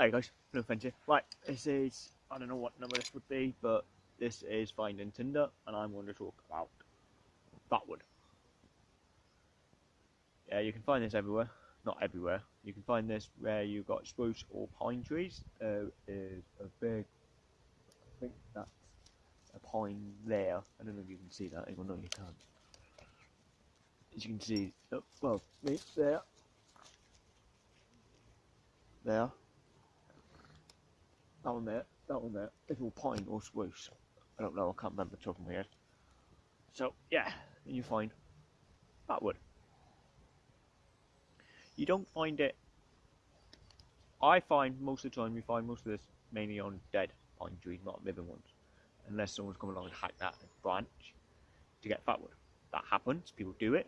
Hey guys, no offense here. Right, this is, I don't know what number this would be, but this is Finding Tinder, and I'm going to talk about Fatwood. Yeah, you can find this everywhere. Not everywhere. You can find this where you've got spruce or pine trees. There is a big, I think that's a pine there. I don't know if you can see that. Don't know you can't. As you can see, oh, well, me there. There that one there, that one there, all pine or spruce. I don't know, I can't remember the top of my head. So, yeah, you find that wood. You don't find it, I find most of the time you find most of this mainly on dead pine trees, not living ones. Unless someone's come along and hacked that branch to get fatwood. That happens, people do it,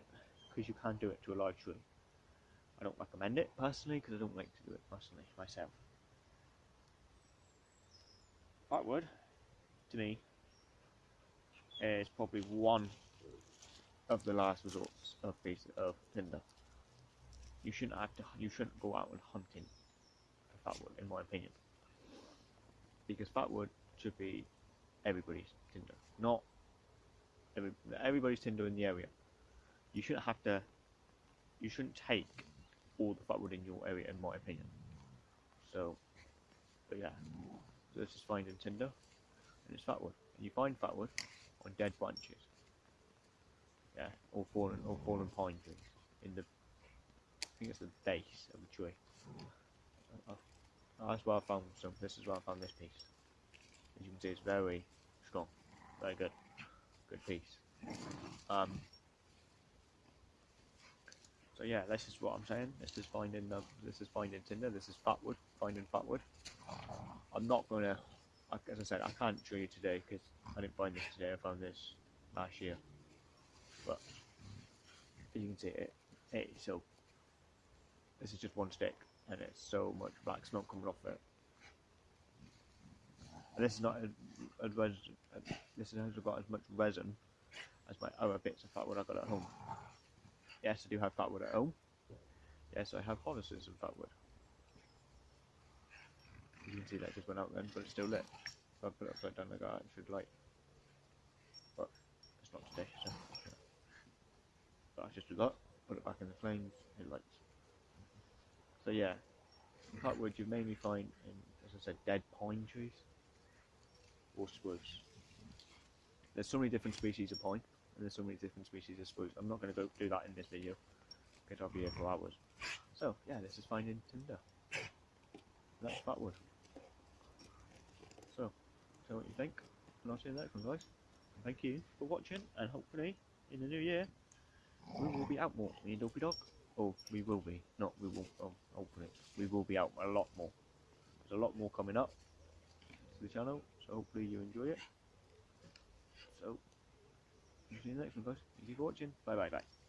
because you can do it to a live tree. I don't recommend it personally, because I don't like to do it personally myself. Fatwood, to me, is probably one of the last resorts of of tinder. You shouldn't have to. You shouldn't go out and hunting fatwood, in my opinion, because fatwood should be everybody's tinder, not every, everybody's tinder in the area. You shouldn't have to. You shouldn't take all the fatwood in your area, in my opinion. So, but yeah. This is finding tinder, and it's fatwood. And you find fatwood on dead branches. Yeah, or fallen, or fallen pine trees in the. I think it's the base of the tree. Uh, uh, that's where I found some. This is where I found this piece. As you can see, it's very strong, very good, good piece. Um, so yeah, this is what I'm saying. This is finding the, this is finding tinder. This is fatwood, finding fatwood. I'm not gonna, as I said, I can't show you today because I didn't find this today. I found this last year. But as you can see, it, it so this is just one stick, and it's so much black smoke coming off it. And this is not a, a resin. This hasn't got as much resin as my other bits of fatwood I got at home. Yes, I do have fatwood at home. Yes, I have harnesses of fatwood. You can see that just went out then, but it's still lit. If I put it upside down like that, it should light. But it's not today, so. But I just do that, put it back in the flames, it lights. So yeah, in fatwood you mainly find in, as I said, dead pine trees or spruce. There's so many different species of pine, and there's so many different species of spruce. I'm not going to go do that in this video, because I'll be here for hours. So yeah, this is finding tinder. That's fatwood. Tell what you think, and I'll see you next one, guys. Thank you for watching, and hopefully, in the new year, we will be out more. Me and Dopey Dog. Oh, we will be. Not we will. Oh, hopefully, we will be out a lot more. There's a lot more coming up to the channel, so hopefully you enjoy it. So, see you next one, guys. Thank you for watching. Bye bye bye.